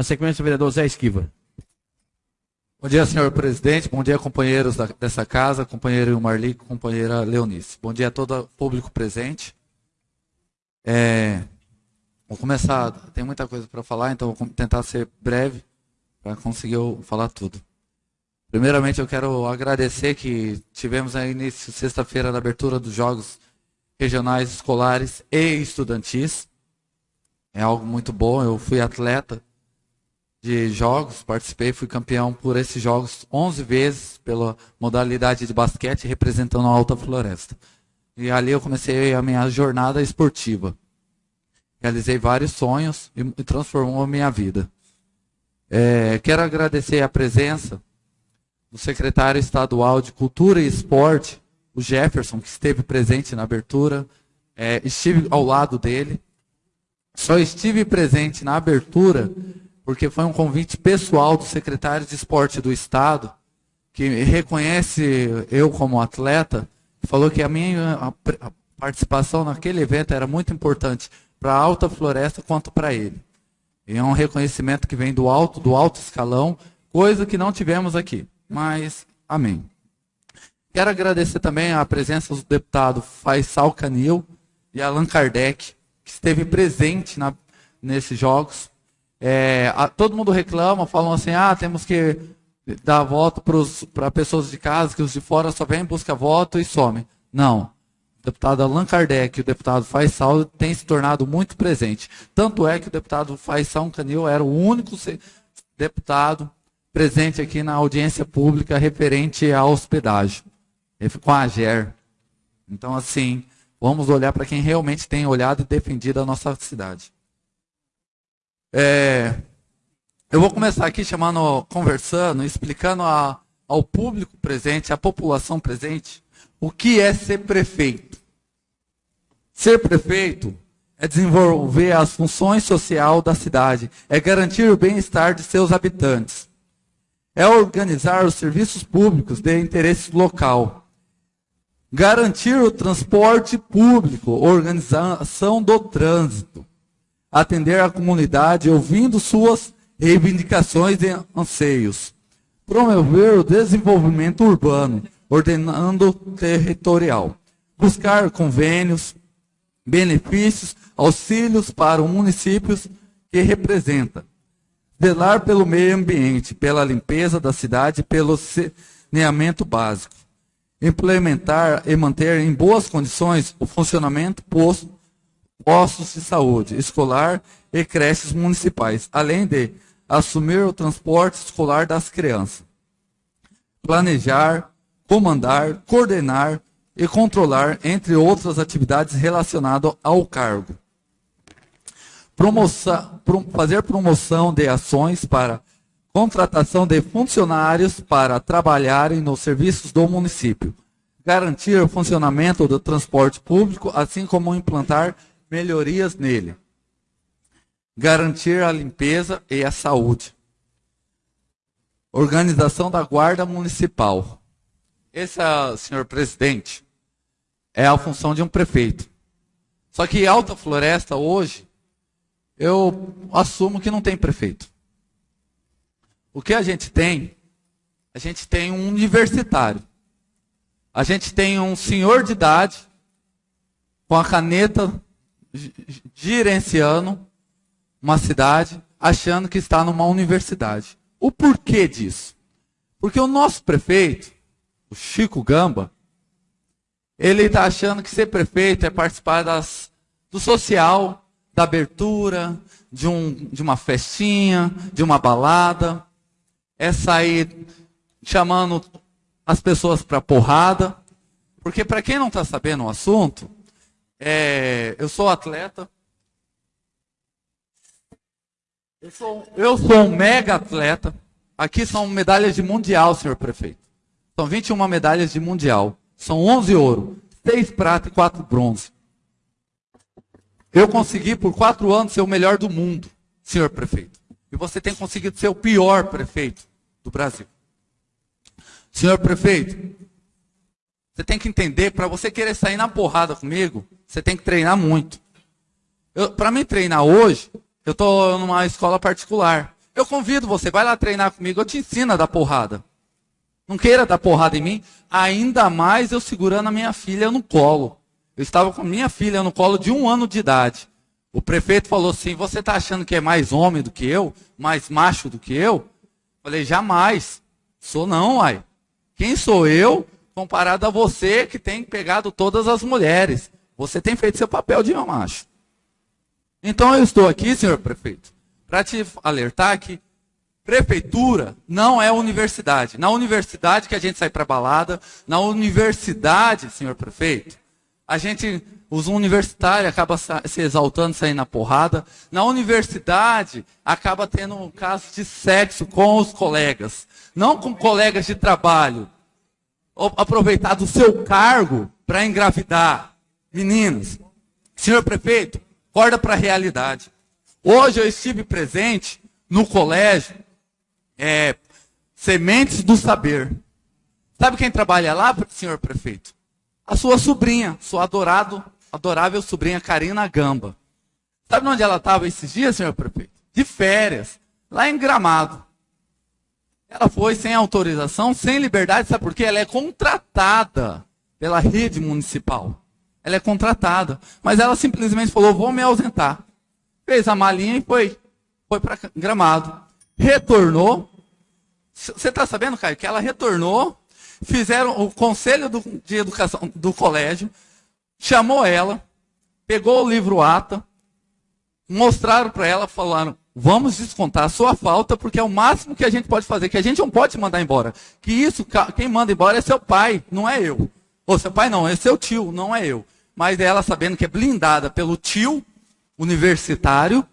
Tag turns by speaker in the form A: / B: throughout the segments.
A: Na sequência, o vereador Zé Esquiva.
B: Bom dia, senhor presidente. Bom dia, companheiros da, dessa casa, companheiro Marli, companheira Leonice. Bom dia a todo público presente. É, vou começar, tem muita coisa para falar, então vou tentar ser breve para conseguir falar tudo. Primeiramente, eu quero agradecer que tivemos a início sexta-feira da abertura dos Jogos Regionais Escolares e Estudantis. É algo muito bom. Eu fui atleta de jogos, participei, fui campeão por esses jogos 11 vezes pela modalidade de basquete representando a Alta Floresta. E ali eu comecei a minha jornada esportiva. Realizei vários sonhos e transformou a minha vida. É, quero agradecer a presença do secretário estadual de Cultura e Esporte, o Jefferson, que esteve presente na abertura. É, estive ao lado dele. Só estive presente na abertura porque foi um convite pessoal do secretário de Esporte do Estado, que reconhece eu como atleta, falou que a minha a participação naquele evento era muito importante para a Alta Floresta quanto para ele. E é um reconhecimento que vem do alto, do alto escalão, coisa que não tivemos aqui. Mas, amém. Quero agradecer também a presença do deputado Faisal Canil e Allan Kardec, que esteve presente na, nesses jogos. É, a, todo mundo reclama, falam assim, ah, temos que dar voto para pessoas de casa, que os de fora só vêm, busca voto e some. Não. O deputado Allan Kardec e o deputado Faisal têm se tornado muito presente. Tanto é que o deputado Faisal Canil era o único deputado presente aqui na audiência pública referente à hospedagem, com a AGER. Então, assim, vamos olhar para quem realmente tem olhado e defendido a nossa cidade. É, eu vou começar aqui chamando, conversando, explicando a, ao público presente, à população presente, o que é ser prefeito. Ser prefeito é desenvolver as funções sociais da cidade, é garantir o bem-estar de seus habitantes é organizar os serviços públicos de interesse local, garantir o transporte público, organização do trânsito, atender a comunidade ouvindo suas reivindicações e anseios, promover o desenvolvimento urbano, ordenando territorial, buscar convênios, benefícios, auxílios para os municípios que representa, Velar pelo meio ambiente, pela limpeza da cidade, pelo saneamento básico. Implementar e manter em boas condições o funcionamento posto, postos de saúde escolar e creches municipais, além de assumir o transporte escolar das crianças. Planejar, comandar, coordenar e controlar, entre outras atividades relacionadas ao cargo fazer promoção de ações para contratação de funcionários para trabalharem nos serviços do município, garantir o funcionamento do transporte público, assim como implantar melhorias nele, garantir a limpeza e a saúde, organização da guarda municipal. Essa, senhor presidente, é a função de um prefeito. Só que Alta Floresta hoje eu assumo que não tem prefeito. O que a gente tem? A gente tem um universitário. A gente tem um senhor de idade com a caneta gerenciando uma cidade, achando que está numa universidade. O porquê disso? Porque o nosso prefeito, o Chico Gamba, ele está achando que ser prefeito é participar das, do social, da abertura, de, um, de uma festinha, de uma balada, é sair chamando as pessoas para porrada. Porque, para quem não está sabendo o assunto, é, eu sou atleta. Eu sou, eu sou um mega atleta. Aqui são medalhas de mundial, senhor prefeito. São 21 medalhas de mundial. São 11 ouro, 6 prata e 4 bronze. Eu consegui por quatro anos ser o melhor do mundo, senhor prefeito. E você tem conseguido ser o pior prefeito do Brasil. Senhor prefeito, você tem que entender, para você querer sair na porrada comigo, você tem que treinar muito. Para mim treinar hoje, eu estou numa escola particular. Eu convido você, vai lá treinar comigo, eu te ensino a dar porrada. Não queira dar porrada em mim, ainda mais eu segurando a minha filha no colo. Eu estava com minha filha no colo de um ano de idade. O prefeito falou assim: Você está achando que é mais homem do que eu? Mais macho do que eu? Falei: Jamais. Sou não, ai. Quem sou eu comparado a você que tem pegado todas as mulheres? Você tem feito seu papel de macho. Então eu estou aqui, senhor prefeito, para te alertar que prefeitura não é universidade. Na universidade que a gente sai para balada, na universidade, senhor prefeito, a gente, os universitários acaba se exaltando, saindo na porrada. Na universidade, acaba tendo um caso de sexo com os colegas. Não com colegas de trabalho. Aproveitar do seu cargo para engravidar. Meninas, senhor prefeito, acorda para a realidade. Hoje eu estive presente no colégio é, Sementes do Saber. Sabe quem trabalha lá, senhor prefeito? a sua sobrinha, sua adorado, adorável sobrinha Karina Gamba. Sabe onde ela estava esses dias, senhor prefeito? De férias, lá em Gramado. Ela foi sem autorização, sem liberdade, sabe por quê? Ela é contratada pela rede municipal. Ela é contratada. Mas ela simplesmente falou: vou me ausentar. Fez a malinha e foi. Foi para Gramado. Retornou. Você está sabendo, Caio, que ela retornou fizeram o conselho do, de educação do colégio, chamou ela, pegou o livro ata, mostraram para ela, falaram: vamos descontar a sua falta, porque é o máximo que a gente pode fazer, que a gente não pode mandar embora. Que isso, quem manda embora é seu pai, não é eu. Ou seu pai não, é seu tio, não é eu. Mas ela sabendo que é blindada pelo tio universitário,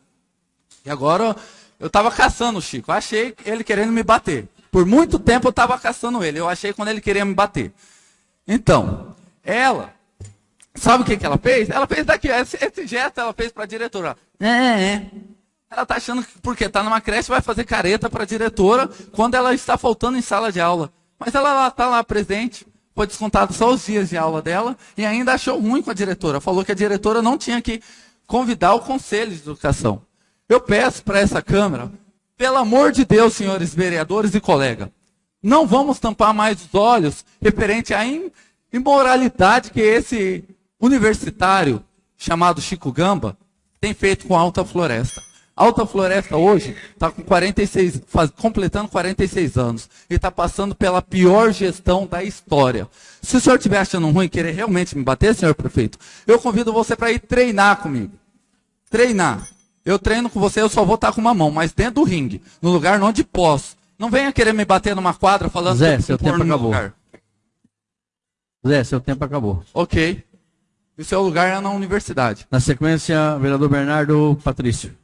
B: e agora eu estava caçando o Chico, achei ele querendo me bater. Por muito tempo eu estava caçando ele. Eu achei quando ele queria me bater. Então, ela, sabe o que, que ela fez? Ela fez daqui, esse, esse gesto ela fez para a diretora. É, é, é. Ela está achando que porque está numa creche vai fazer careta para a diretora quando ela está faltando em sala de aula. Mas ela está lá presente, foi descontado só os dias de aula dela e ainda achou ruim com a diretora. Falou que a diretora não tinha que convidar o conselho de educação. Eu peço para essa Câmara pelo amor de Deus, senhores vereadores e colega, não vamos tampar mais os olhos referente à imoralidade que esse universitário chamado Chico Gamba tem feito com a Alta Floresta. Alta Floresta hoje está com 46, faz, completando 46 anos e está passando pela pior gestão da história. Se o senhor estiver achando ruim querer realmente me bater, senhor prefeito, eu convido você para ir treinar comigo. Treinar. Eu treino com você, eu só vou estar com uma mão, mas dentro do ringue, no lugar onde posso. Não venha querer me bater numa quadra falando
A: Zé, que seu tempo acabou. Lugar. Zé, seu tempo acabou.
B: Ok. E seu lugar é na universidade.
A: Na sequência, vereador Bernardo Patrício.